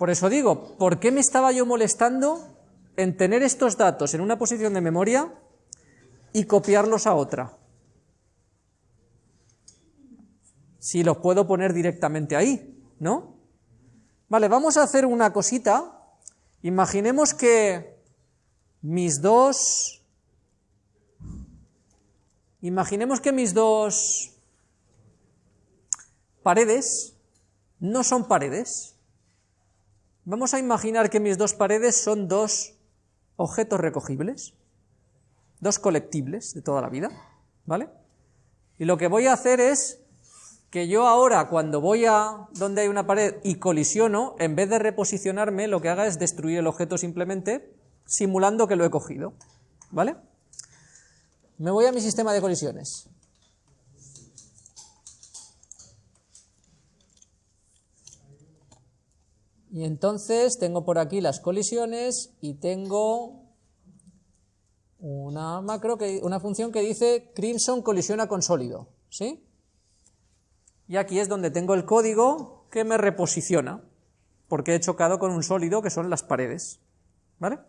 Por eso digo, ¿por qué me estaba yo molestando en tener estos datos en una posición de memoria y copiarlos a otra? Si los puedo poner directamente ahí, ¿no? Vale, vamos a hacer una cosita. Imaginemos que mis dos... Imaginemos que mis dos paredes no son paredes. Vamos a imaginar que mis dos paredes son dos objetos recogibles, dos colectibles de toda la vida, ¿vale? Y lo que voy a hacer es que yo ahora cuando voy a donde hay una pared y colisiono, en vez de reposicionarme, lo que haga es destruir el objeto simplemente, simulando que lo he cogido, ¿vale? Me voy a mi sistema de colisiones. Y entonces tengo por aquí las colisiones y tengo una macro que, una función que dice crimson colisiona con sólido, ¿sí? Y aquí es donde tengo el código que me reposiciona, porque he chocado con un sólido que son las paredes, ¿vale?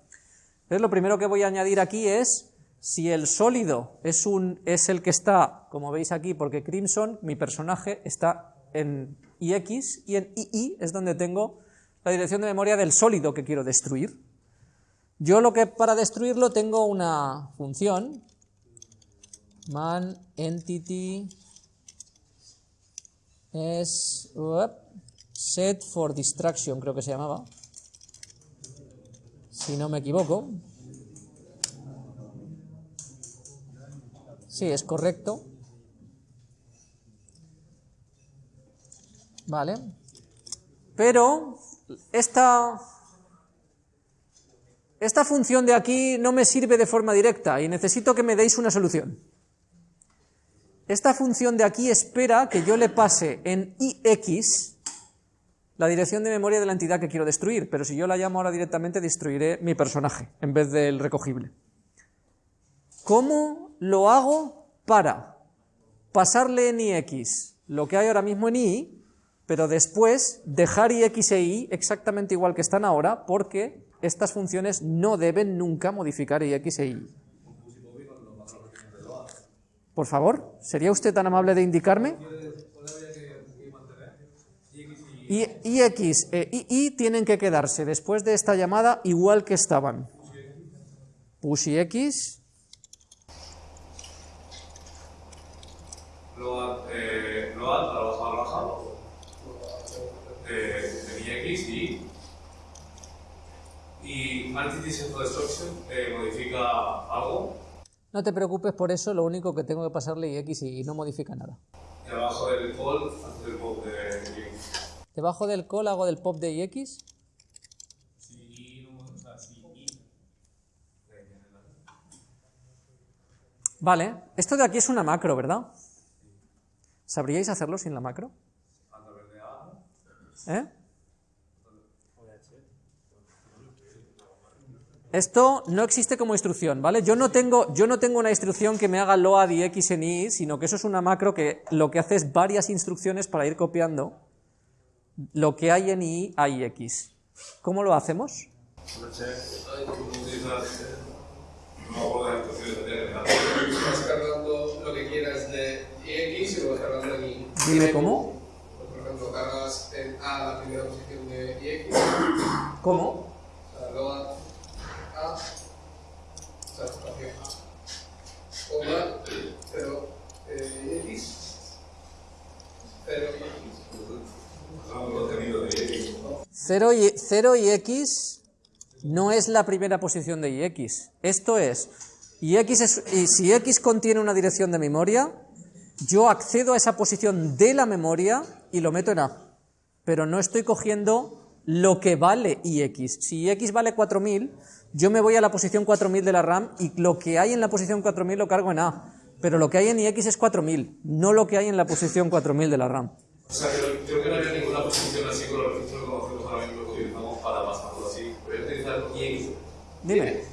Entonces lo primero que voy a añadir aquí es si el sólido es, un, es el que está, como veis aquí, porque Crimson, mi personaje, está en IX y en II es donde tengo la dirección de memoria del sólido que quiero destruir. Yo lo que para destruirlo tengo una función man entity es set for distraction, creo que se llamaba, si no me equivoco. Sí, es correcto. Vale. Pero esta, esta función de aquí no me sirve de forma directa y necesito que me deis una solución. Esta función de aquí espera que yo le pase en ix la dirección de memoria de la entidad que quiero destruir, pero si yo la llamo ahora directamente destruiré mi personaje en vez del recogible. ¿Cómo lo hago para pasarle en ix lo que hay ahora mismo en i pero después dejar ix e y exactamente igual que están ahora, porque estas funciones no deben nunca modificar ix e y. Por favor, ¿sería usted tan amable de indicarme? Y, ix e y tienen que quedarse después de esta llamada igual que estaban. Push y x. eh, y, Destruction eh, modifica algo. No te preocupes por eso, lo único que tengo que pasarle X y no modifica nada. Y abajo del call haces el pop de IX. Debajo del call hago del pop de IX. Vale, esto de aquí es una macro, ¿verdad? ¿Sabríais hacerlo sin la macro? ¿Eh? Esto no existe como instrucción, ¿vale? Yo no tengo, yo no tengo una instrucción que me haga load y x en i, sino que eso es una macro que lo que hace es varias instrucciones para ir copiando lo que hay en i a ix. ¿Cómo lo hacemos? Y. Dime cómo. Por ejemplo, cargas en A la primera posición de ix, ¿Cómo? o sea, load A, o sea, espacio A, coma, 0, eh, x, 0 x. 0 y, 0 y x no es la primera posición de. Esto y, x es, y si x contiene una dirección de memoria, yo accedo a esa posición de la memoria y lo meto en A. Pero no estoy cogiendo lo que vale ix. Si ix vale 4000, yo me voy a la posición 4000 de la RAM y lo que hay en la posición 4000 lo cargo en A. Pero lo que hay en ix es 4000, no lo que hay en la posición 4000 de la RAM. O sea, creo, creo que no había ninguna posición así con los registros que conocemos ahora mismo que utilizamos para pasarlo así. Voy a utilizar IX. Dime.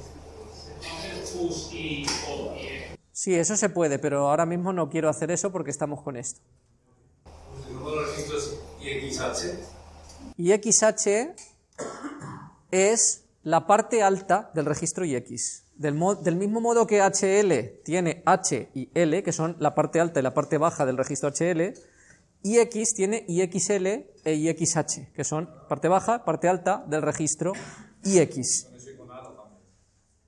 Sí, eso se puede, pero ahora mismo no quiero hacer eso porque estamos con esto. Y XH, es la parte alta del registro IX. Del, del mismo modo que HL tiene H y L, que son la parte alta y la parte baja del registro HL, IX tiene IXL e IXH, que son parte baja, parte alta del registro IX.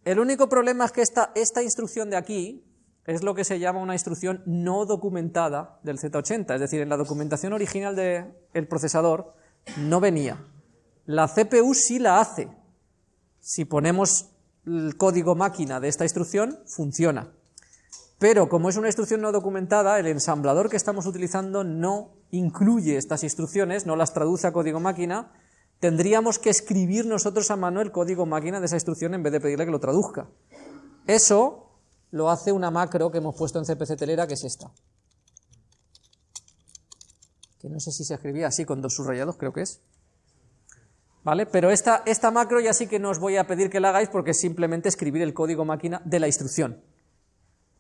El único problema es que esta, esta instrucción de aquí es lo que se llama una instrucción no documentada del Z80, es decir, en la documentación original del procesador no venía. La CPU sí la hace. Si ponemos el código máquina de esta instrucción, funciona. Pero como es una instrucción no documentada, el ensamblador que estamos utilizando no incluye estas instrucciones, no las traduce a código máquina, tendríamos que escribir nosotros a mano el código máquina de esa instrucción en vez de pedirle que lo traduzca. Eso lo hace una macro que hemos puesto en CPC Telera, que es esta. Que no sé si se escribía así con dos subrayados, creo que es. ¿Vale? Pero esta, esta macro ya sí que no os voy a pedir que la hagáis porque es simplemente escribir el código máquina de la instrucción.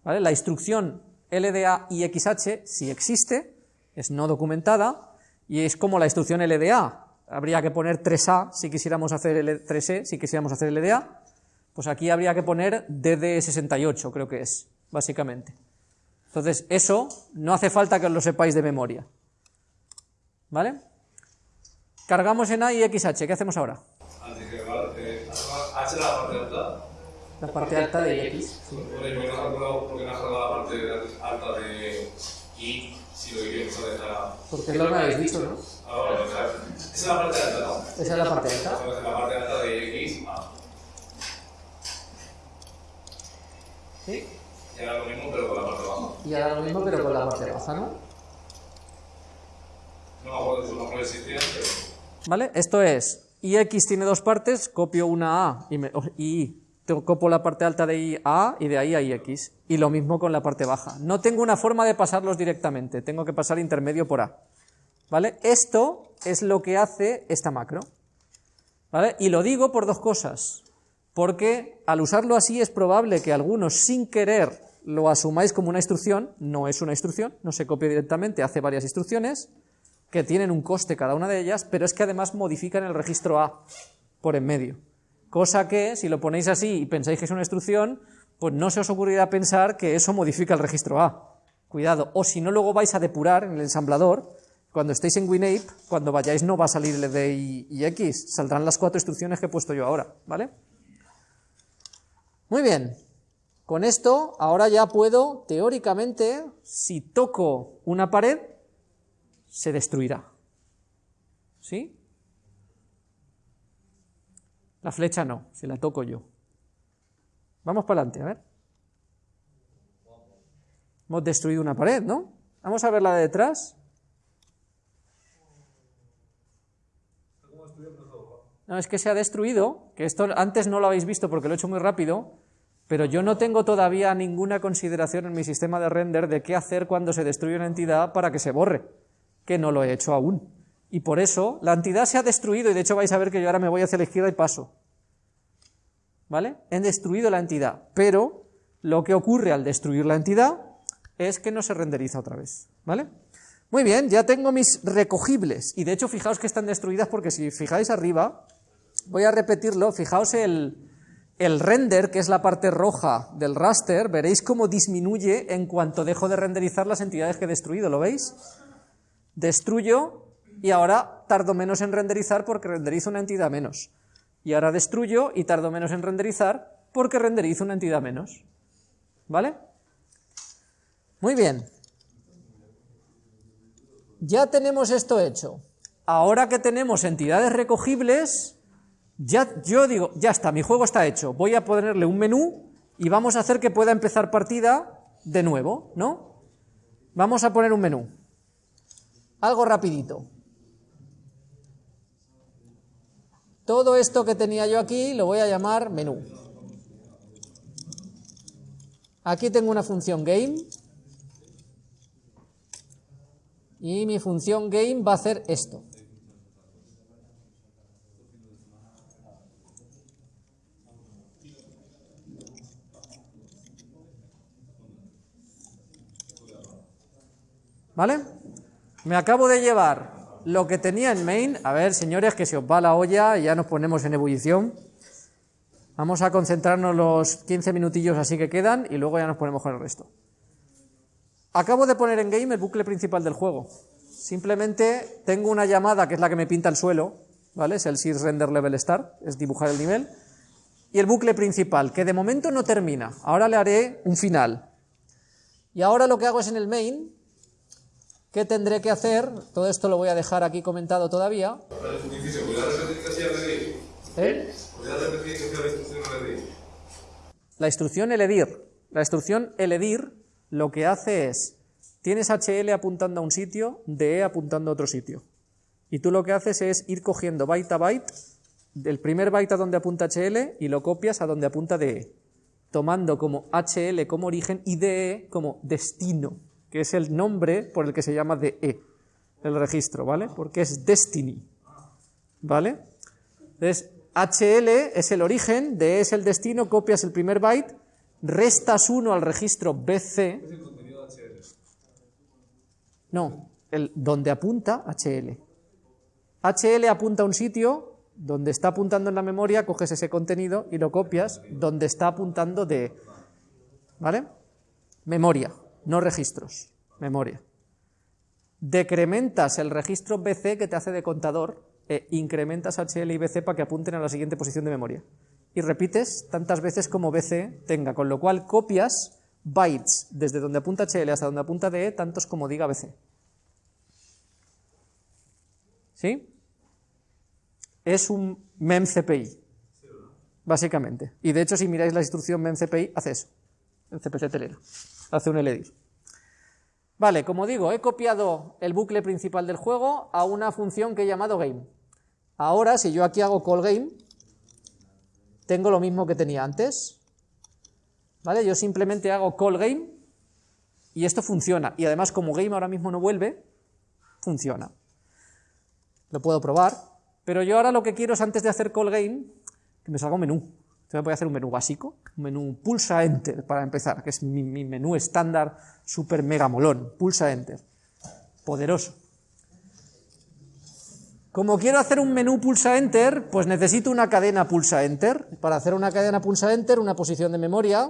¿Vale? La instrucción LDA y XH sí existe, es no documentada, y es como la instrucción LDA. Habría que poner 3A si quisiéramos hacer L 3E, si quisiéramos hacer LDA, pues aquí habría que poner DD68, creo que es, básicamente. Entonces, eso no hace falta que os lo sepáis de memoria. ¿Vale? Cargamos en A y XH, ¿qué hacemos ahora? H la parte alta. La parte alta de X. Bueno, ¿y por qué no has la parte alta de Y si lo que quieres es. Porque lo habéis dicho, ¿no? Ah, bueno, esa es la parte alta, ¿no? Esa es la parte alta. Entonces, la parte alta de X, A. ¿Sí? Y ahora lo mismo, pero con la parte baja. Y ahora lo mismo, pero con la parte baja, ¿no? No me acuerdo no existían, pero. ¿Vale? Esto es, IX tiene dos partes, copio una A y, me- y copo la parte alta de I a y de ahí a IX. Y lo mismo con la parte baja. No tengo una forma de pasarlos directamente, tengo que pasar intermedio por A. ¿Vale? Esto es lo que hace esta macro. ¿Vale? Y lo digo por dos cosas. Porque al usarlo así es probable que algunos sin querer lo asumáis como una instrucción, no es una instrucción, no se copia directamente, hace varias instrucciones, que tienen un coste cada una de ellas, pero es que además modifican el registro A por en medio. Cosa que, si lo ponéis así y pensáis que es una instrucción, pues no se os ocurrirá pensar que eso modifica el registro A. Cuidado, o si no, luego vais a depurar en el ensamblador, cuando estéis en WinApe, cuando vayáis no va a salir el de y, y X, saldrán las cuatro instrucciones que he puesto yo ahora, ¿vale? Muy bien, con esto ahora ya puedo, teóricamente, si toco una pared, se destruirá. ¿Sí? La flecha no, si la toco yo. Vamos para adelante, a ver. Hemos destruido una pared, ¿no? Vamos a ver la de detrás. No, es que se ha destruido, que esto antes no lo habéis visto porque lo he hecho muy rápido, pero yo no tengo todavía ninguna consideración en mi sistema de render de qué hacer cuando se destruye una entidad para que se borre, que no lo he hecho aún. Y por eso la entidad se ha destruido y de hecho vais a ver que yo ahora me voy hacia la izquierda y paso. ¿Vale? He destruido la entidad, pero lo que ocurre al destruir la entidad es que no se renderiza otra vez. ¿Vale? Muy bien, ya tengo mis recogibles y de hecho fijaos que están destruidas porque si fijáis arriba, voy a repetirlo, fijaos el, el render, que es la parte roja del raster, veréis cómo disminuye en cuanto dejo de renderizar las entidades que he destruido, ¿lo veis? Destruyo y ahora tardo menos en renderizar porque renderizo una entidad menos. Y ahora destruyo y tardo menos en renderizar porque renderizo una entidad menos. ¿Vale? Muy bien. Ya tenemos esto hecho. Ahora que tenemos entidades recogibles, ya, yo digo, ya está, mi juego está hecho. Voy a ponerle un menú y vamos a hacer que pueda empezar partida de nuevo, ¿no? Vamos a poner un menú. Algo rapidito. Todo esto que tenía yo aquí lo voy a llamar menú. Aquí tengo una función game. Y mi función game va a hacer esto. ¿Vale? Me acabo de llevar lo que tenía en main, a ver, señores, que se os va la olla y ya nos ponemos en ebullición. Vamos a concentrarnos los 15 minutillos así que quedan y luego ya nos ponemos con el resto. Acabo de poner en game el bucle principal del juego. Simplemente tengo una llamada que es la que me pinta el suelo, ¿vale? Es el sys render level start, es dibujar el nivel. Y el bucle principal, que de momento no termina. Ahora le haré un final. Y ahora lo que hago es en el main, ¿qué tendré que hacer? Todo esto lo voy a dejar aquí comentado todavía. ¿Eh? ¿Podrías repetir que hacía la instrucción Redir? La instrucción eledir. La instrucción eledir lo que hace es, tienes HL apuntando a un sitio, DE apuntando a otro sitio. Y tú lo que haces es ir cogiendo byte a byte, del primer byte a donde apunta HL y lo copias a donde apunta DE, tomando como HL como origen y DE como destino, que es el nombre por el que se llama DE, el registro, ¿vale? Porque es destiny, ¿vale? Entonces, HL es el origen, DE es el destino, copias el primer byte, restas 1 al registro BC. No, el, donde apunta HL. HL apunta a un sitio, donde está apuntando en la memoria, coges ese contenido y lo copias donde está apuntando de... ¿Vale? Memoria, no registros, memoria. Decrementas el registro BC que te hace de contador e incrementas HL y BC para que apunten a la siguiente posición de memoria. Y repites tantas veces como BC tenga, con lo cual copias bytes desde donde apunta HL hasta donde apunta DE, tantos como diga BC. ¿Sí? Es un memcpy, básicamente. Y de hecho, si miráis la instrucción memcpy, hace eso. El CPC telera. Hace un eledir. Vale, como digo, he copiado el bucle principal del juego a una función que he llamado game. Ahora, si yo aquí hago call game, tengo lo mismo que tenía antes. ¿Vale? Yo simplemente hago call game y esto funciona. Y además, como game ahora mismo no vuelve, funciona. Lo puedo probar. Pero yo ahora lo que quiero es, antes de hacer call game, que me salga un menú. Entonces voy a hacer un menú básico, un menú pulsa enter para empezar, que es mi, menú estándar super mega molón. Pulsa enter. Poderoso. Como quiero hacer un menú pulsa enter, pues necesito una cadena pulsa enter. Para hacer una cadena pulsa enter, una posición de memoria.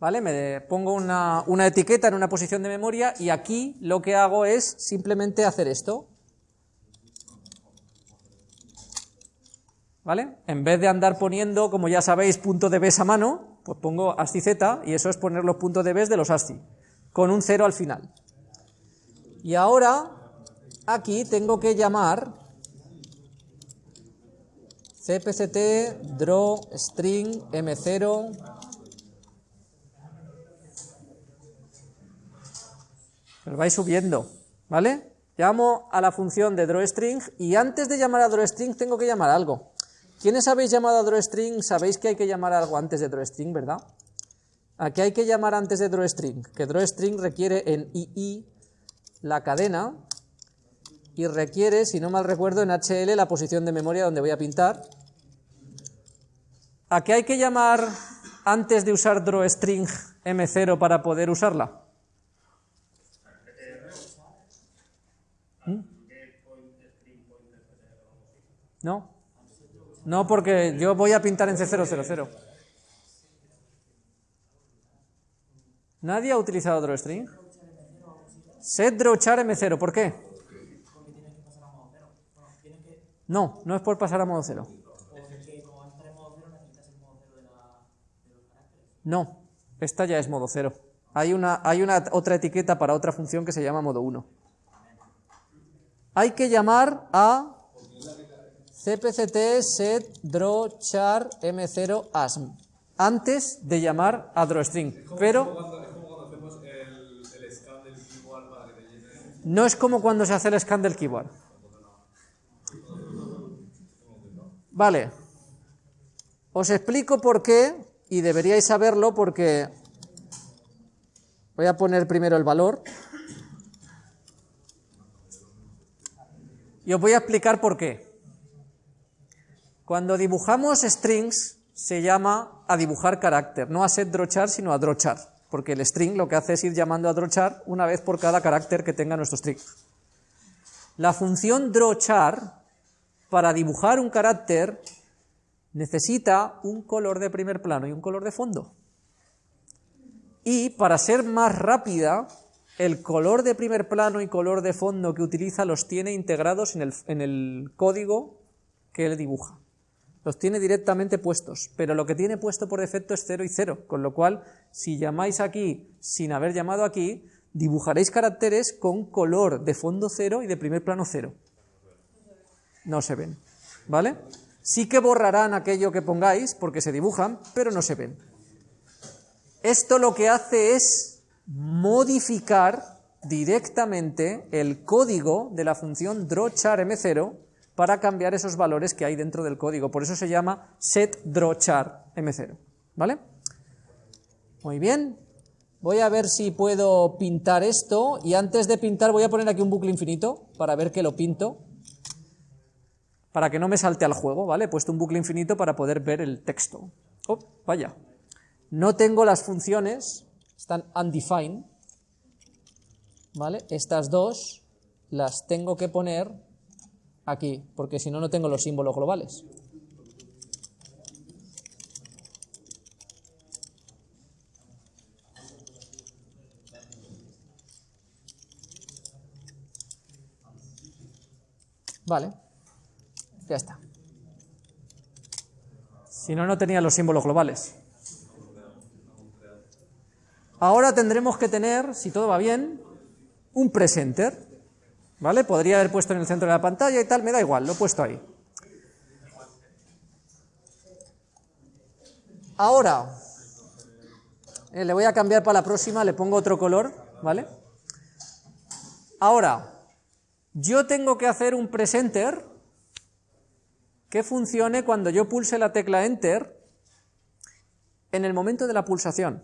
¿Vale? Me pongo una, una etiqueta en una posición de memoria y aquí lo que hago es simplemente hacer esto. ¿Vale? En vez de andar poniendo, como ya sabéis, punto de bes a mano, pues pongo ASCII Z y eso es poner los puntos de bes de los ASCII, con un cero al final. Y ahora, aquí tengo que llamar cpct draw string m0 Pero vais subiendo, ¿vale? Llamo a la función de drawString y antes de llamar a drawString tengo que llamar algo. ¿Quiénes habéis llamado a drawString? Sabéis que hay que llamar algo antes de drawString, ¿verdad? ¿A qué hay que llamar antes de drawString? Que drawString requiere en II la cadena y requiere, si no mal recuerdo, en HL la posición de memoria donde voy a pintar. ¿A qué hay que llamar antes de usar drawString M0 para poder usarla? ¿Mm? ¿No? No, porque yo voy a pintar en C000. ¿Nadie ha utilizado drawstring? Set drawchar M0, ¿por qué? No, no es por pasar a modo cero. No, esta ya es modo cero. Hay una, hay una otra etiqueta para otra función que se llama modo 1. Hay que llamar a cpct set draw char m0 asm antes de llamar a drawstring, pero no es como cuando se hace el scan del keyboard. Vale, os explico por qué y deberíais saberlo porque voy a poner primero el valor y os voy a explicar por qué. Cuando dibujamos strings se llama a dibujar carácter, no a set drochar, sino a drochar. porque el string lo que hace es ir llamando a drawchar una vez por cada carácter que tenga nuestro string. La función drawchar, para dibujar un carácter, necesita un color de primer plano y un color de fondo. Y para ser más rápida, el color de primer plano y color de fondo que utiliza los tiene integrados en el, en el código que él dibuja. Los tiene directamente puestos, pero lo que tiene puesto por defecto es 0 y 0, con lo cual, si llamáis aquí sin haber llamado aquí, dibujaréis caracteres con color de fondo 0 y de primer plano 0. No se ven, ¿vale? Sí que borrarán aquello que pongáis, porque se dibujan, pero no se ven. Esto lo que hace es modificar directamente el código de la función drawCharM0 para cambiar esos valores que hay dentro del código. Por eso se llama setDrawCharM0. ¿Vale? Muy bien. Voy a ver si puedo pintar esto y antes de pintar voy a poner aquí un bucle infinito para ver que lo pinto. Para que no me salte al juego, ¿vale? He puesto un bucle infinito para poder ver el texto. Oh, vaya. No tengo las funciones, están undefined, ¿vale? Estas dos las tengo que poner aquí, porque si no, no tengo los símbolos globales. Vale, ya está. Si no, no tenía los símbolos globales. Ahora tendremos que tener, si todo va bien, un presenter. ¿Vale? Podría haber puesto en el centro de la pantalla y tal, me da igual, lo he puesto ahí. Ahora, eh, le voy a cambiar para la próxima, le pongo otro color, ¿vale? Ahora, yo tengo que hacer un presenter que funcione cuando yo pulse la tecla Enter en el momento de la pulsación,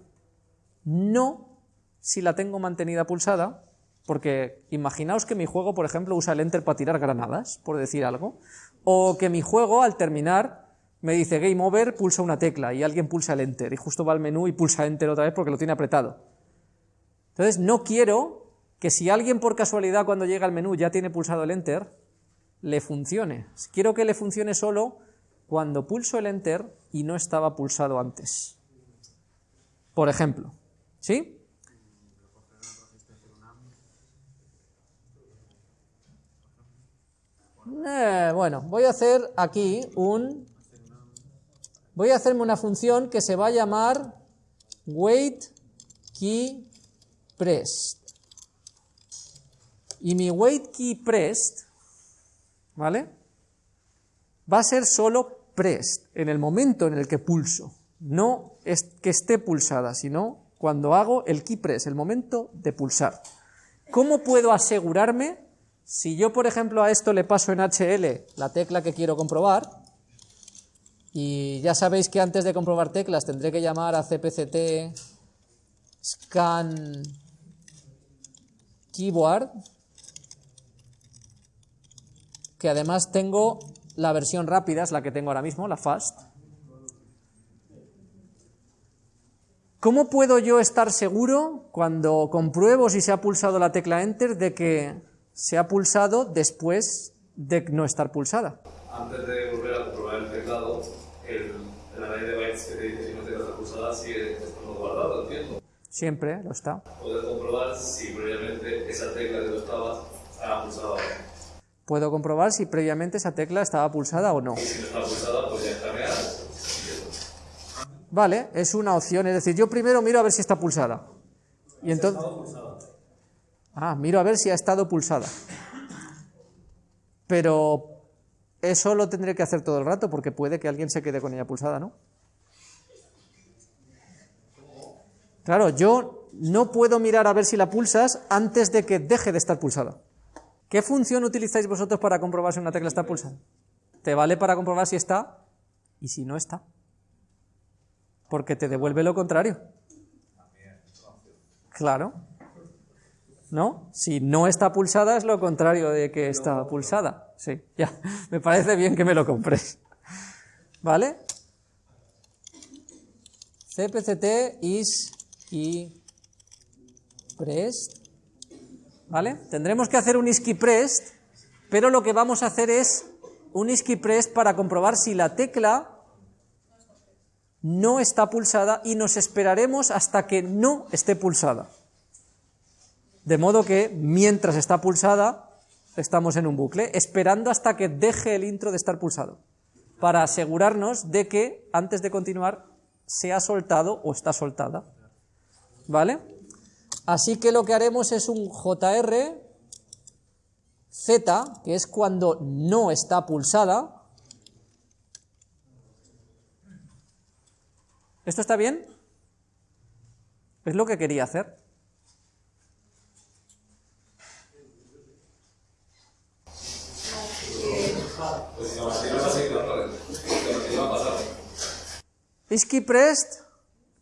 no si la tengo mantenida pulsada, porque imaginaos que mi juego, por ejemplo, usa el enter para tirar granadas, por decir algo, o que mi juego al terminar me dice game over, pulsa una tecla y alguien pulsa el enter y justo va al menú y pulsa enter otra vez porque lo tiene apretado. Entonces no quiero que si alguien por casualidad cuando llega al menú ya tiene pulsado el enter, le funcione. Quiero que le funcione solo cuando pulso el enter y no estaba pulsado antes. Por ejemplo, ¿sí? Eh, bueno, voy a hacer aquí un... Voy a hacerme una función que se va a llamar wait key pressed. Y mi wait key pressed, ¿vale? Va a ser solo pressed, en el momento en el que pulso. No es que esté pulsada, sino cuando hago el key press, el momento de pulsar. ¿Cómo puedo asegurarme si yo, por ejemplo, a esto le paso en HL la tecla que quiero comprobar, y ya sabéis que antes de comprobar teclas tendré que llamar a cpct scan keyboard, que además tengo la versión rápida, es la que tengo ahora mismo, la fast. ¿Cómo puedo yo estar seguro cuando compruebo si se ha pulsado la tecla Enter de que se ha pulsado después de no estar pulsada. Antes de volver a comprobar el teclado, el, el array de bytes que te dice si no tecla está pulsada sigue estando guardado, entiendo. Siempre lo está. Puedes comprobar si previamente esa tecla que tú estabas estaba pulsada o no. Puedo comprobar si previamente esa tecla estaba pulsada o no. Y si no está pulsada, pues ya escanear. Vale, es una opción, es decir, yo primero miro a ver si está pulsada. Y entonces... Ah, miro a ver si ha estado pulsada. Pero eso lo tendré que hacer todo el rato porque puede que alguien se quede con ella pulsada, ¿no? Claro, yo no puedo mirar a ver si la pulsas antes de que deje de estar pulsada. ¿Qué función utilizáis vosotros para comprobar si una tecla está pulsada? Te vale para comprobar si está y si no está. Porque te devuelve lo contrario. Claro. ¿No? Si no está pulsada es lo contrario de que está pulsada. Sí, ya, me parece bien que me lo compres. ¿Vale? cpct is isqui prest. ¿Vale? Tendremos que hacer un isqui prest, pero lo que vamos a hacer es un isqui prest para comprobar si la tecla no está pulsada y nos esperaremos hasta que no esté pulsada. De modo que mientras está pulsada, estamos en un bucle, esperando hasta que deje el intro de estar pulsado, para asegurarnos de que antes de continuar se ha soltado o está soltada. ¿Vale? Así que lo que haremos es un JR Z, que es cuando no está pulsada. ¿Esto está bien? Es lo que quería hacer.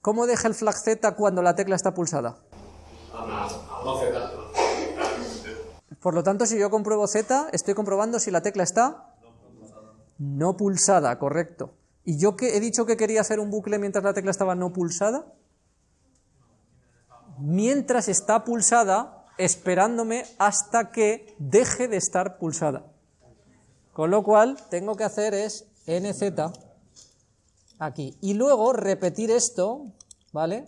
¿Cómo deja el flag Z cuando la tecla está pulsada? Por lo tanto, si yo compruebo Z, estoy comprobando si la tecla está no pulsada, correcto. ¿Y yo que he dicho que quería hacer un bucle mientras la tecla estaba no pulsada? Mientras está pulsada, esperándome hasta que deje de estar pulsada. Con lo cual, tengo que hacer es nz aquí. Y luego repetir esto, ¿vale?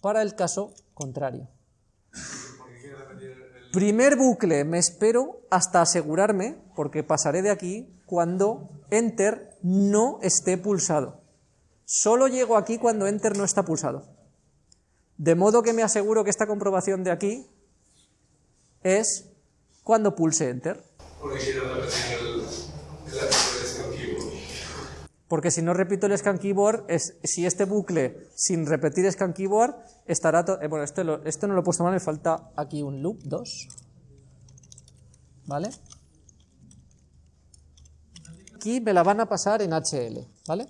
Para el caso contrario. Primer bucle, me espero hasta asegurarme, porque pasaré de aquí cuando Enter no esté pulsado. Solo llego aquí cuando Enter no está pulsado. De modo que me aseguro que esta comprobación de aquí es cuando pulse Enter. Si no repito el scan keyboard, es, si este bucle sin repetir scan keyboard estará... Eh, bueno, este, lo, este no lo he puesto mal, me falta aquí un loop 2. ¿Vale? Aquí me la van a pasar en HL, ¿vale?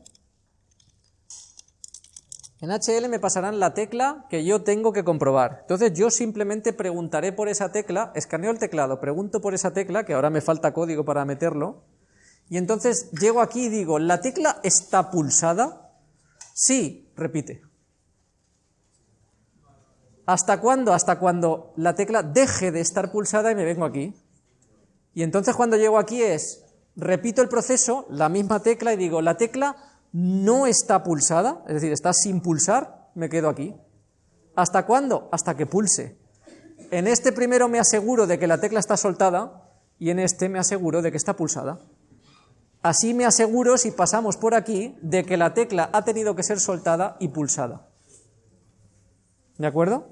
En HL me pasarán la tecla que yo tengo que comprobar. Entonces yo simplemente preguntaré por esa tecla, escaneo el teclado, pregunto por esa tecla, que ahora me falta código para meterlo, y entonces llego aquí y digo, ¿la tecla está pulsada? Sí, repite. ¿Hasta cuándo? Hasta cuando la tecla deje de estar pulsada y me vengo aquí. Y entonces cuando llego aquí es, repito el proceso, la misma tecla y digo, la tecla no está pulsada, es decir, está sin pulsar, me quedo aquí. ¿Hasta cuándo? Hasta que pulse. En este primero me aseguro de que la tecla está soltada y en este me aseguro de que está pulsada. Así me aseguro, si pasamos por aquí, de que la tecla ha tenido que ser soltada y pulsada. ¿De acuerdo?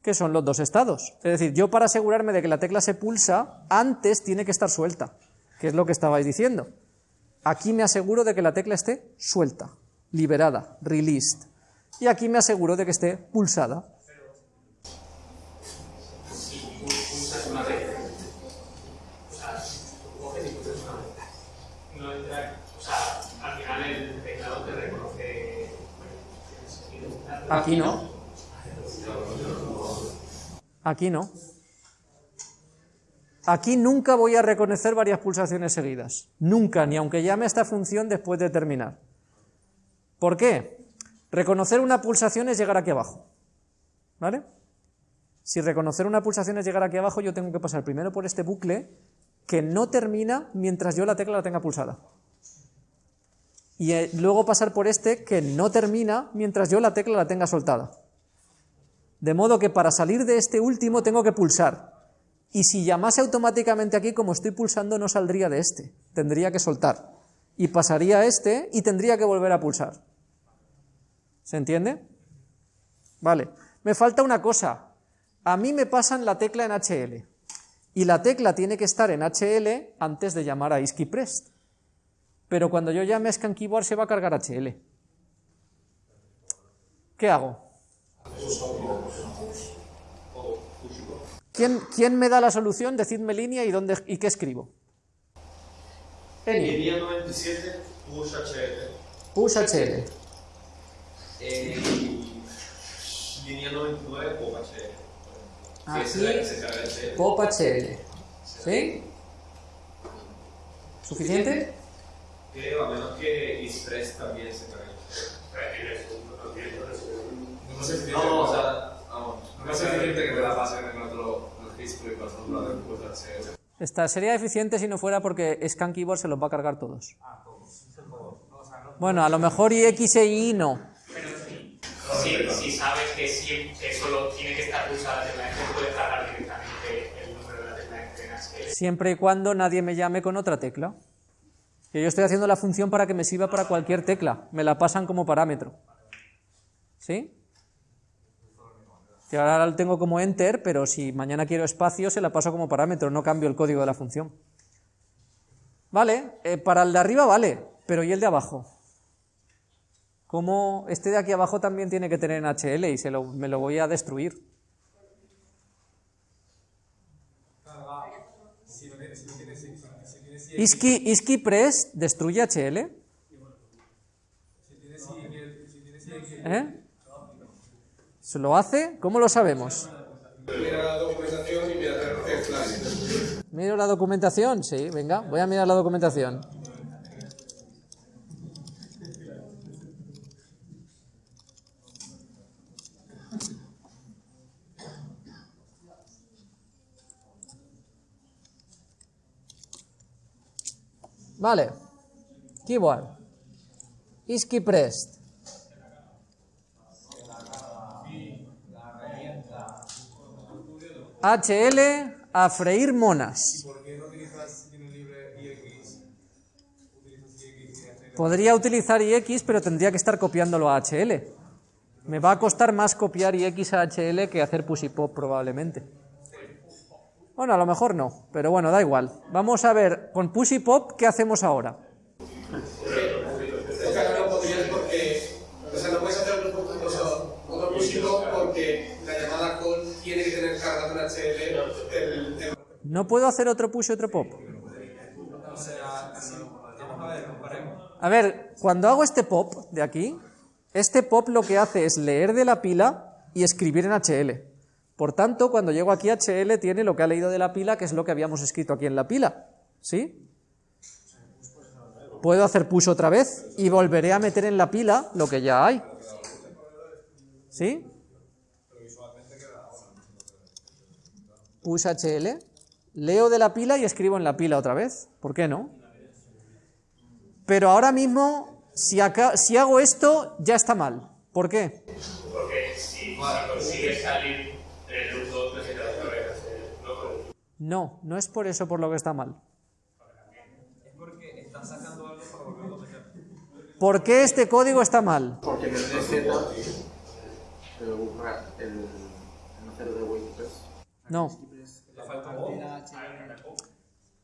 Que son los dos estados. Es decir, yo para asegurarme de que la tecla se pulsa, antes tiene que estar suelta, que es lo que estabais diciendo. Aquí me aseguro de que la tecla esté suelta, liberada, released. Y aquí me aseguro de que esté pulsada. Aquí no. Aquí no. Aquí nunca voy a reconocer varias pulsaciones seguidas. Nunca, ni aunque llame a esta función después de terminar. ¿Por qué? Reconocer una pulsación es llegar aquí abajo. ¿Vale? Si reconocer una pulsación es llegar aquí abajo, yo tengo que pasar primero por este bucle que no termina mientras yo la tecla la tenga pulsada. Y eh, luego pasar por este que no termina mientras yo la tecla la tenga soltada. De modo que para salir de este último tengo que pulsar. Y si llamase automáticamente aquí, como estoy pulsando, no saldría de este. Tendría que soltar. Y pasaría a este y tendría que volver a pulsar. ¿Se entiende? Vale. Me falta una cosa. A mí me pasan la tecla en HL. Y la tecla tiene que estar en HL antes de llamar a ISKIPREST. Pero cuando yo llame a Scan Keyboard se va a cargar HL. ¿Qué hago? ¿Quién, ¿Quién, me da la solución? Decidme línea y, dónde, y qué escribo. Línea 97, push HL. Push HL. Línea 99, pop HL. Aquí, HL. pop HL. ¿Sí? ¿Suficiente? Creo, a menos que Express también se cargue. No sé si No, o sea, vamos. no es eficiente que te la pasen en otro registro y pasando la HL. Esta sería eficiente si no fuera porque Scan Keyboard se los va a cargar todos. Bueno, a lo mejor IX e Y no. Pero sí, si, si sabes que, siempre, solo tiene que estar pulsada la tecla puedes cargar directamente el número de la tecla HL. Siempre y cuando nadie me llame con otra tecla. Que yo estoy haciendo la función para que me sirva para cualquier tecla. Me la pasan como parámetro. ¿Sí? Que ahora lo tengo como enter, pero si mañana quiero espacio, se la paso como parámetro, no cambio el código de la función. Vale, eh, para el de arriba vale, pero ¿y el de abajo? Como este de aquí abajo también tiene que tener en HL y se lo- me lo voy a destruir. Iski, Iski Press destruye HL. ¿Eh? ¿Se lo hace? ¿Cómo lo sabemos? Mira la documentación y mira. ¿Miro la documentación? Sí, venga, voy a mirar la documentación. Vale. Keyboard. Iski pressed. HL a freír monas. ¿Por qué no utilizas si tienes libre IX? Utilizas Podría utilizar IX, pero tendría que estar copiándolo a HL. Me va a costar más copiar IX a HL que hacer push y pop probablemente. Bueno, a lo mejor no, pero bueno, da igual. Vamos a ver, con push y pop, ¿qué hacemos ahora? ¿No puedo hacer otro push y otro pop? A ver, cuando hago este pop de aquí, este pop lo que hace es leer de la pila y escribir en HL. Por tanto, cuando llego aquí, HL tiene lo que ha leído de la pila, que es lo que habíamos escrito aquí en la pila. ¿Sí? Puedo hacer push otra vez y volveré a meter en la pila lo que ya hay. ¿Sí? Push HL. Leo de la pila y escribo en la pila otra vez. ¿Por qué no? Pero ahora mismo, si, acá, si hago esto, ya está mal. ¿Por qué? Porque si, si consigues salir del loop 2, necesitas otra vez hacer loco. No, no es por eso por lo que está mal. ¿Por qué este código está mal? Porque en el DZ, el, el, el de WordPress, No.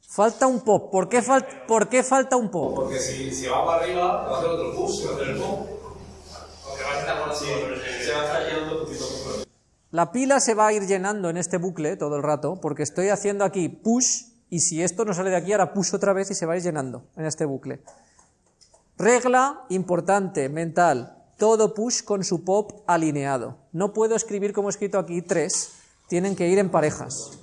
Falta un pop. ¿Por qué, fal- ¿Por qué falta un pop? Porque si, si va para arriba, va a hacer otro push, va a hacer el pop. Porque vas a estar con otro Se va a estar llenando poquito a poco. La pila se va a ir llenando en este bucle todo el rato, porque estoy haciendo aquí push, y si esto no sale de aquí, ahora push otra vez y se va a ir llenando en este bucle. Regla importante, mental, todo push con su pop alineado. No puedo escribir como he escrito aquí tres, tienen que ir en parejas.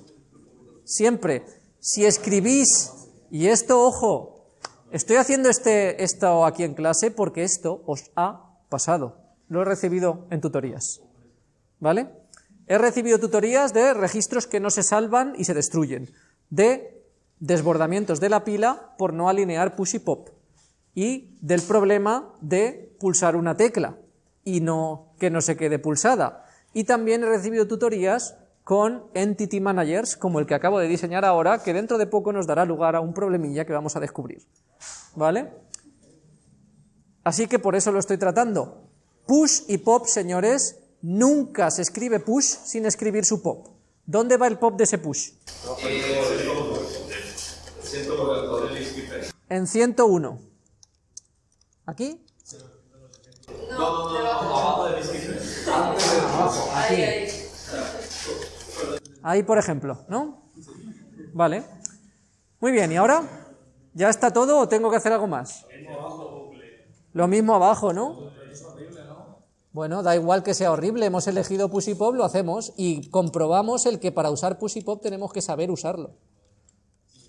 Siempre, si escribís, y esto, ojo, estoy haciendo este, esto aquí en clase porque esto os ha pasado. Lo he recibido en tutorías. ¿Vale? He recibido tutorías de registros que no se salvan y se destruyen, de desbordamientos de la pila por no alinear push y pop, y del problema de pulsar una tecla y no que no se quede pulsada. Y también he recibido tutorías con entity managers, como el que acabo de diseñar ahora, que dentro de poco nos dará lugar a un problemilla que vamos a descubrir. ¿Vale? Así que por eso lo estoy tratando. Push y pop, señores, nunca se escribe push sin escribir su pop. ¿Dónde va el pop de ese push? En 101. ¿Aquí? No, abajo ahí. Ahí, por ejemplo, ¿no? Vale. Muy bien, ¿y ahora? ¿Ya está todo o tengo que hacer algo más? Lo mismo abajo, ¿no? Bueno, da igual que sea horrible, hemos elegido push y pop, lo hacemos y comprobamos el que para usar push y pop tenemos que saber usarlo.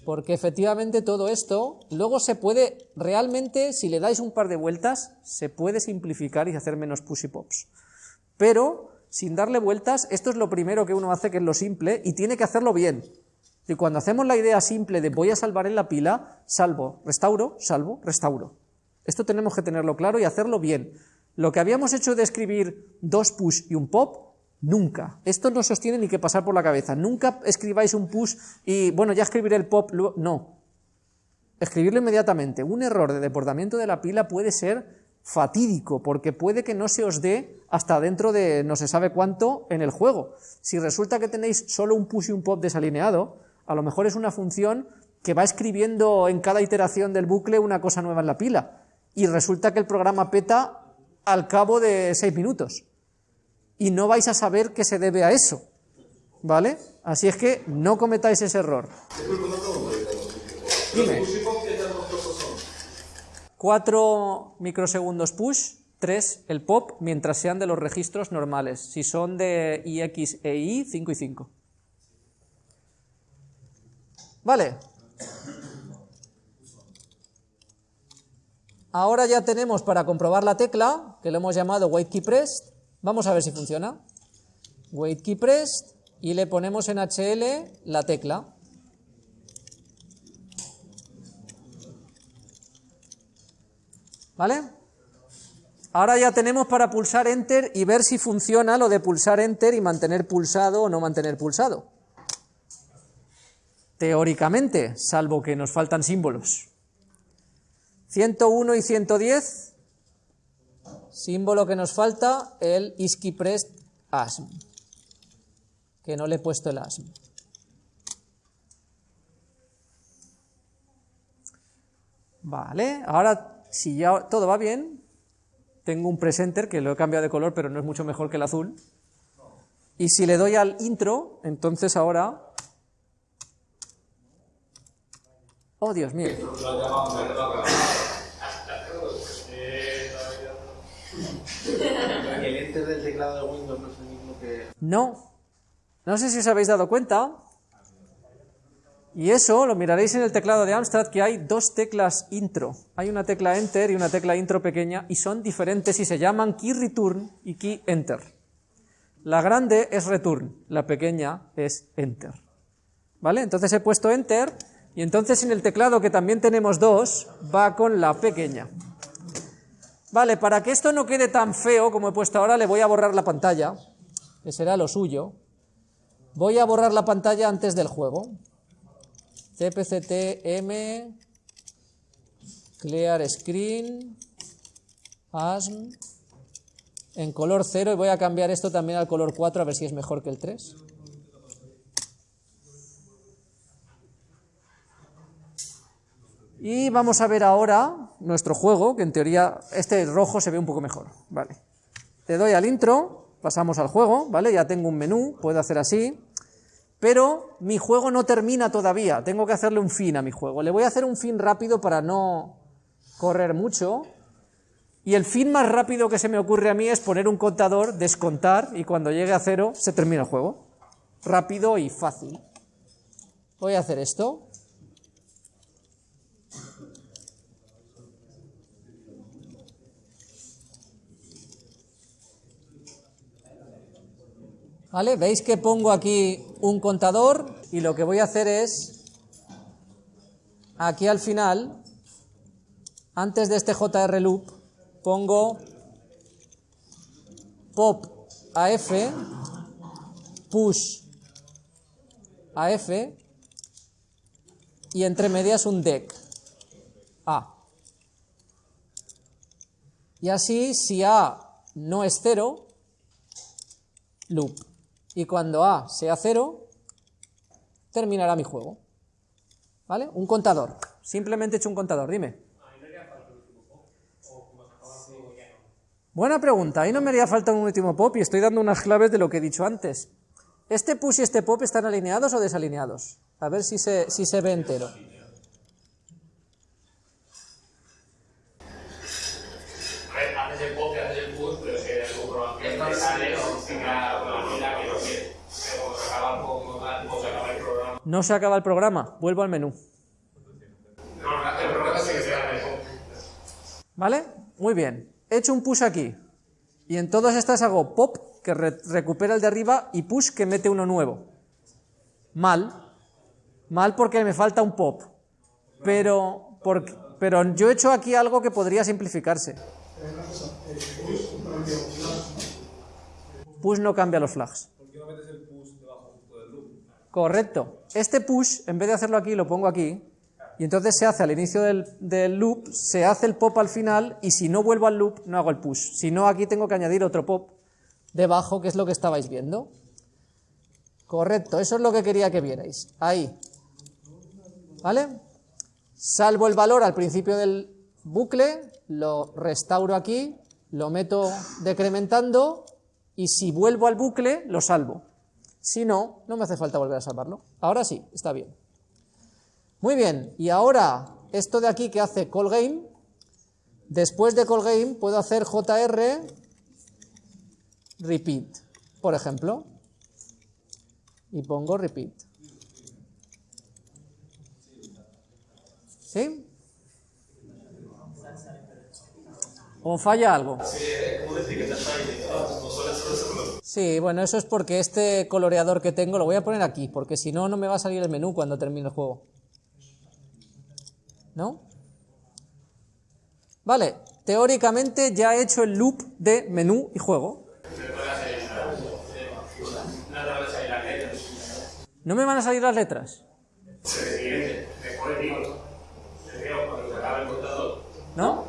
Porque efectivamente todo esto luego se puede, realmente, si le dais un par de vueltas, se puede simplificar y hacer menos push y pops. pero sin darle vueltas, esto es lo primero que uno hace, que es lo simple, y tiene que hacerlo bien. Y cuando hacemos la idea simple de voy a salvar en la pila, salvo, restauro, salvo, restauro. Esto tenemos que tenerlo claro y hacerlo bien. Lo que habíamos hecho de escribir dos push y un pop, nunca. Esto no se os tiene ni que pasar por la cabeza. Nunca escribáis un push y, bueno, ya escribiré el pop, no. Escribirlo inmediatamente. Un error de deportamiento de la pila puede ser fatídico, porque puede que no se os dé hasta dentro de no se sabe cuánto en el juego. Si resulta que tenéis solo un push y un pop desalineado, a lo mejor es una función que va escribiendo en cada iteración del bucle una cosa nueva en la pila, y resulta que el programa peta al cabo de seis minutos, y no vais a saber que se debe a eso, ¿vale? Así es que no cometáis ese error. Dime. 4 microsegundos push, 3 el pop, mientras sean de los registros normales. Si son de IX e Y, 5 y 5. Vale. Ahora ya tenemos para comprobar la tecla, que lo hemos llamado wait key pressed. Vamos a ver si funciona. Wait key pressed y le ponemos en HL la tecla. ¿Vale? Ahora ya tenemos para pulsar Enter y ver si funciona lo de pulsar Enter y mantener pulsado o no mantener pulsado. Teóricamente, salvo que nos faltan símbolos. 101 y 110, símbolo que nos falta, el pressed asm, que no le he puesto el asm. Vale, ahora si ya todo va bien, tengo un presenter que lo he cambiado de color, pero no es mucho mejor que el azul. Y si le doy al intro, entonces ahora... Oh, Dios mío. Del teclado de Windows no es el mismo que. No. No sé si os habéis dado cuenta. Y eso lo miraréis en el teclado de Amstrad que hay dos teclas intro. Hay una tecla enter y una tecla intro pequeña y son diferentes y se llaman key return y key enter. La grande es return, la pequeña es enter. ¿Vale? Entonces he puesto enter y entonces en el teclado que también tenemos dos va con la pequeña. Vale, para que esto no quede tan feo como he puesto ahora, le voy a borrar la pantalla, que será lo suyo. Voy a borrar la pantalla antes del juego. cpct m clear screen asm en color 0 y voy a cambiar esto también al color 4 a ver si es mejor que el 3. Y vamos a ver ahora nuestro juego, que en teoría este rojo se ve un poco mejor, ¿vale? Le doy al intro, pasamos al juego, ¿vale? Ya tengo un menú, puedo hacer así, pero mi juego no termina todavía, tengo que hacerle un fin a mi juego. Le voy a hacer un fin rápido para no correr mucho, y el fin más rápido que se me ocurre a mí es poner un contador, descontar, y cuando llegue a cero se termina el juego. Rápido y fácil. Voy a hacer esto. ¿Vale? ¿Veis que pongo aquí un contador? Y lo que voy a hacer es, aquí al final, antes de este JR loop, pongo pop AF, push AF, y entre medias un deck A. Y así, si A no es cero, loop. Y cuando A sea cero, terminará mi juego. ¿Vale? Un contador. Simplemente he hecho un contador, dime. Buena pregunta. Ahí no me haría falta un último pop y estoy dando unas claves de lo que he dicho antes. ¿Este push y este pop están alineados o desalineados? A ver si se, si se ve entero. A ver, haces el pop, haces el push, pero si eres un programa que sale o tenga una fila que no quiere. Pero se acaba un poco mal, o se acaba el programa. No se acaba el programa. Vuelvo al menú. ¿Vale? Muy bien. He hecho un push aquí. Y en todas estas hago pop, que re- recupera el de arriba, y push, que mete uno nuevo. Mal. Mal porque me falta un pop. Pero, porque- pero yo he hecho aquí algo que podría simplificarse. Push no cambia los flags. Correcto. Este push, en vez de hacerlo aquí, lo pongo aquí. Y entonces se hace al inicio del, loop, se hace el pop al final, y si no vuelvo al loop, no hago el push. Si no, aquí tengo que añadir otro pop debajo, que es lo que estabais viendo. Correcto, eso es lo que quería que vierais. Ahí. ¿Vale? Salvo el valor al principio del bucle, lo restauro aquí, lo meto decrementando, y si vuelvo al bucle, lo salvo. Si no, no me hace falta volver a salvarlo. Ahora sí, está bien. Muy bien, y ahora esto de aquí que hace call game, después de call game puedo hacer jr repeat, por ejemplo, y pongo repeat. ¿Sí? ¿O falla algo? Sí, bueno, eso es porque este coloreador que tengo lo voy a poner aquí, porque si no, no me va a salir el menú cuando termine el juego. ¿No? Vale, teóricamente ya he hecho el loop de menú y juego. ¿No me van a salir las letras? ¿No?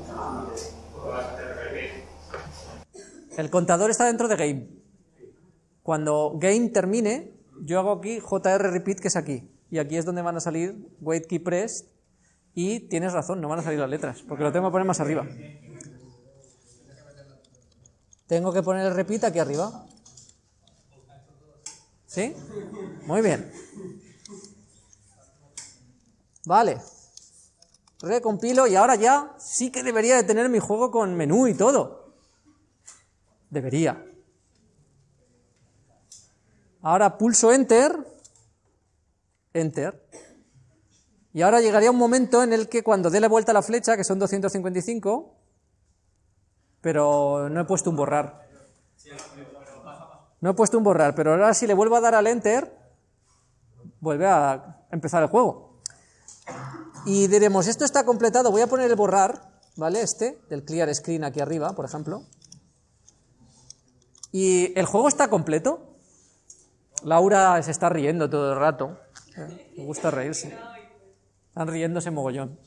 El contador está dentro de game. Cuando game termine, yo hago aquí JR repeat, que es aquí. Y aquí es donde van a salir wait key pressed. Y tienes razón, no van a salir las letras, porque lo tengo que poner más arriba. Tengo que poner el repeat aquí arriba. ¿Sí? Muy bien. Vale. Recompilo y ahora ya sí que debería de tener mi juego con menú y todo. Debería. Ahora pulso Enter. Enter. Y ahora llegaría un momento en el que cuando dé la vuelta a la flecha, que son 255, pero no he puesto un borrar. No he puesto un borrar, pero ahora si le vuelvo a dar al Enter, vuelve a empezar el juego. Y diremos, esto está completado, voy a poner el borrar, ¿vale? Este, del clear screen aquí arriba, por ejemplo. Y el juego está completo. Laura se está riendo todo el rato. Eh, Me gusta reírse. Están riéndose mogollón.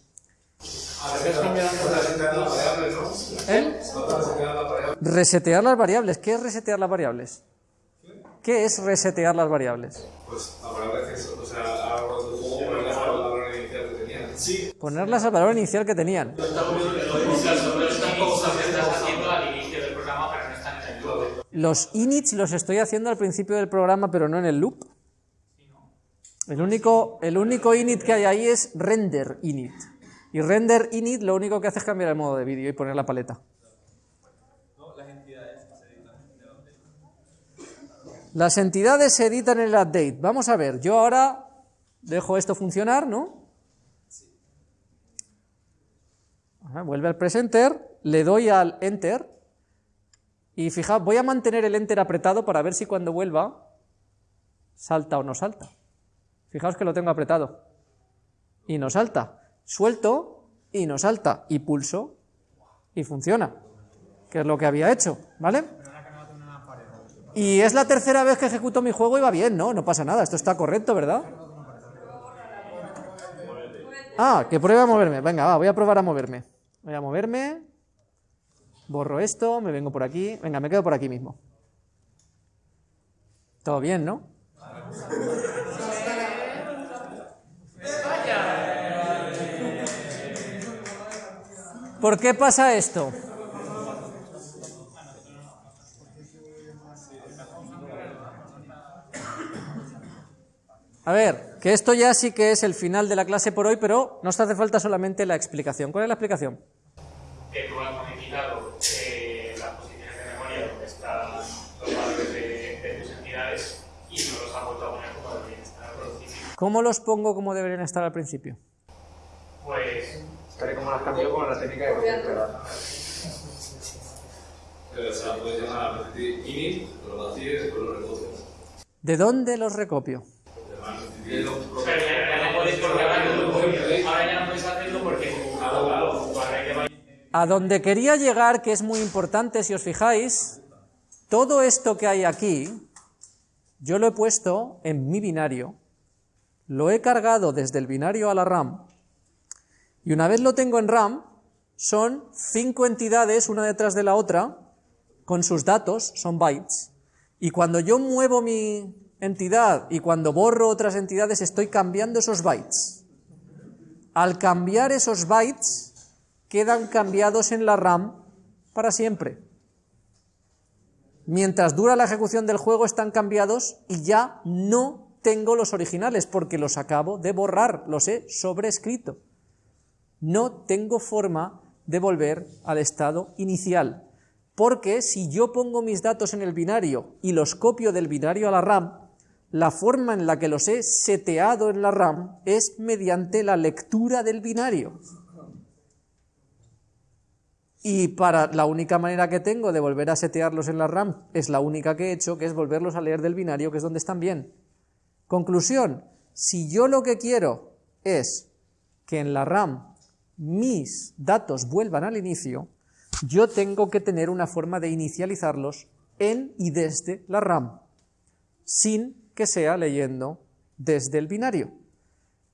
¿Eh? Resetear las variables. ¿Qué es resetear las variables? ¿Qué es resetear las variables? Pues la o sea, ponerlas inicial que tenían. Sí. Ponerlas al valor inicial que tenían. Los inits los estoy haciendo al principio del programa, pero no en el loop. El único, el único init que hay ahí es render init. Y render init lo único que hace es cambiar el modo de vídeo y poner la paleta. Las entidades se editan en el update. Vamos a ver, yo ahora dejo esto funcionar, ¿no? Ajá, Vuelve al presenter, le doy al enter y fijaos, voy a mantener el enter apretado para ver si cuando vuelva salta o no salta. Fijaos que lo tengo apretado y no salta. Suelto y no salta y pulso y funciona, que es lo que había hecho, ¿vale? Y es la tercera vez que ejecuto mi juego y va bien, ¿no? No pasa nada, esto está correcto, ¿verdad? Ah, que pruebe a moverme. Venga, va, voy a probar a moverme. Voy a moverme. Borro esto, me vengo por aquí. Venga, me quedo por aquí mismo. Todo bien, ¿no? ¿Por qué pasa esto? A ver, que esto ya sí que es el final de la clase por hoy, pero nos hace falta solamente la explicación. ¿Cuál es la explicación? ¿Cómo los pongo como deberían estar al principio? Pues Tal y como las cambió con la técnica de pero Pero, o sea, la puedes llamar init, lo vacíes y después lo recoges. ¿De dónde los recopio? Ahora ya no podéis- hacerlo porque A donde quería llegar, que es muy importante si os fijáis, todo esto que hay aquí, yo lo he puesto en mi binario, lo he cargado desde el binario a la RAM, y una vez lo tengo en RAM, son cinco entidades, una detrás de la otra, con sus datos, son bytes, y cuando yo muevo mi entidad y cuando borro otras entidades, estoy cambiando esos bytes. Al cambiar esos bytes, quedan cambiados en la RAM para siempre. Mientras dura la ejecución del juego están cambiados y ya no tengo los originales porque los acabo de borrar, los he sobrescrito. No tengo forma de volver al estado inicial, porque si yo pongo mis datos en el binario y los copio del binario a la RAM, la forma en la que los he seteado en la RAM es mediante la lectura del binario. Y para la única manera que tengo de volver a setearlos en la RAM es la única que he hecho, que es volverlos a leer del binario, que es donde están bien. Conclusión, si yo lo que quiero es que en la RAM mis datos vuelvan al inicio, yo tengo que tener una forma de inicializarlos en y desde la RAM, sin que sea leyendo desde el binario.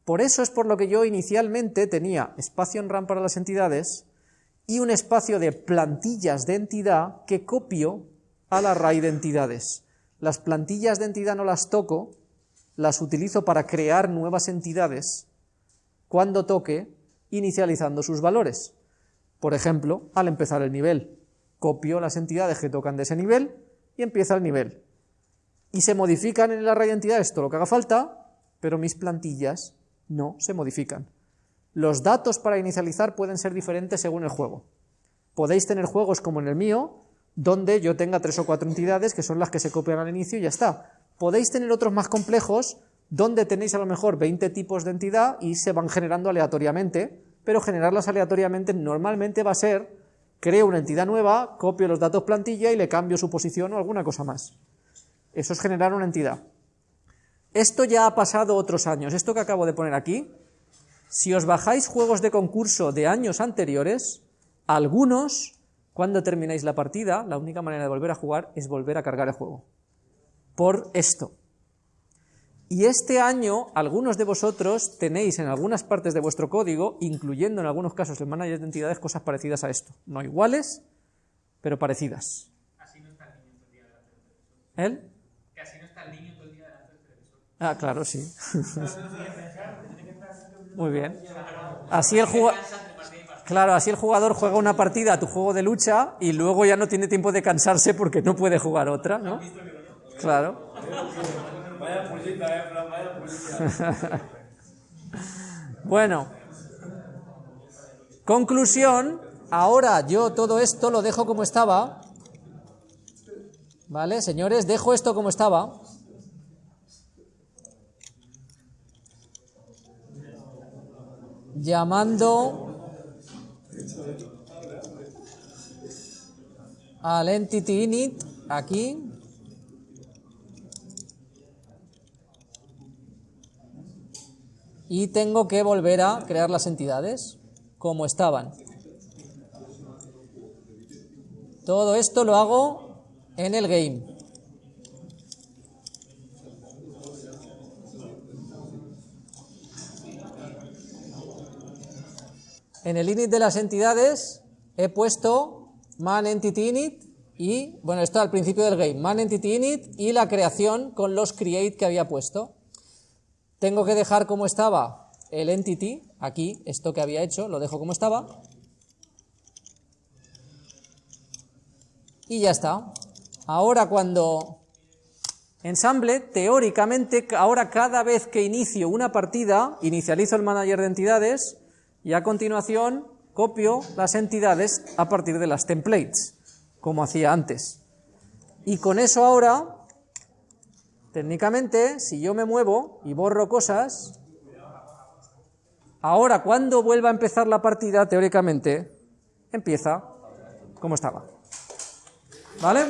Por eso es por lo que yo inicialmente tenía espacio en RAM para las entidades, y un espacio de plantillas de entidad que copio al array de entidades. Las plantillas de entidad no las toco, las utilizo para crear nuevas entidades cuando toque inicializando sus valores. Por ejemplo, al empezar el nivel, copio las entidades que tocan de ese nivel y empieza el nivel. Y se modifican en el array de entidades todo lo que haga falta, pero mis plantillas no se modifican. Los datos para inicializar pueden ser diferentes según el juego. Podéis tener juegos como en el mío, donde yo tenga tres o cuatro entidades que son las que se copian al inicio y ya está. Podéis tener otros más complejos, donde tenéis a lo mejor 20 tipos de entidad y se van generando aleatoriamente, pero generarlas aleatoriamente normalmente va a ser, creo una entidad nueva, copio los datos plantilla y le cambio su posición o alguna cosa más. Eso es generar una entidad. Esto ya ha pasado otros años. Esto que acabo de poner aquí, si os bajáis juegos de concurso de años anteriores, algunos, cuando termináis la partida, la única manera de volver a jugar es volver a cargar el juego. Por esto. Y este año, algunos de vosotros tenéis en algunas partes de vuestro código, incluyendo en algunos casos el manager de entidades, cosas parecidas a esto. No iguales, pero parecidas. Así no está el niño todo el día delante del televisor. ¿Él? Que así no está el niño todo el día delante del televisor. Ah, claro, sí. Muy bien. Así el jugador... Claro, así el jugador juega una partida a tu juego de lucha y luego ya no tiene tiempo de cansarse porque no puede jugar otra, ¿no? Claro. Vaya pullita, eh, Fran, vaya pullita. Bueno. Conclusión. Ahora yo todo esto lo dejo como estaba. ¿Vale, señores? Dejo esto como estaba. Llamando al entity init aquí. Y tengo que volver a crear las entidades como estaban. Todo esto lo hago en el game. En el init de las entidades he puesto man entity init y, bueno, esto al principio del game, man entity init y la creación con los create que había puesto. Tengo que dejar como estaba el entity, aquí, esto que había hecho, lo dejo como estaba. Y ya está. Ahora cuando ensamble, teóricamente, ahora cada vez que inicio una partida, inicializo el manager de entidades y a continuación copio las entidades a partir de las templates, como hacía antes. Y con eso ahora Técnicamente, si yo me muevo y borro cosas, ahora cuando vuelva a empezar la partida, teóricamente, empieza como estaba. ¿Vale?